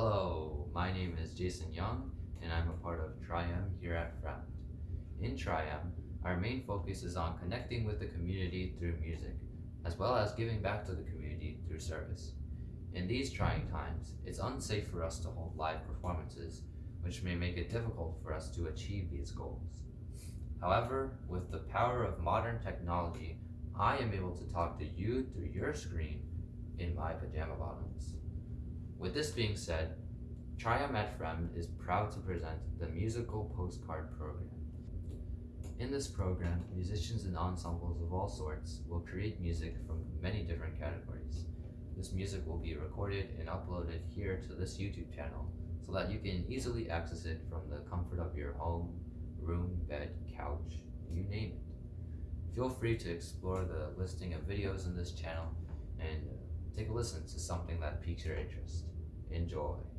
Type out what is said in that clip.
Hello, my name is Jason Young, and I'm a part of Trium here at Fremd. In Trium, our main focus is on connecting with the community through music, as well as giving back to the community through service. In these trying times, it's unsafe for us to hold live performances, which may make it difficult for us to achieve these goals. However, with the power of modern technology, I am able to talk to you through your screen in my pajama bottoms. With this being said, Trium at Fremd is proud to present the Musical Postcard Program. In this program, musicians and ensembles of all sorts will create music from many different categories. This music will be recorded and uploaded here to this YouTube channel so that you can easily access it from the comfort of your home, room, bed, couch, you name it. Feel free to explore the listing of videos in this channel and take a listen to something that piques your interest. Enjoy.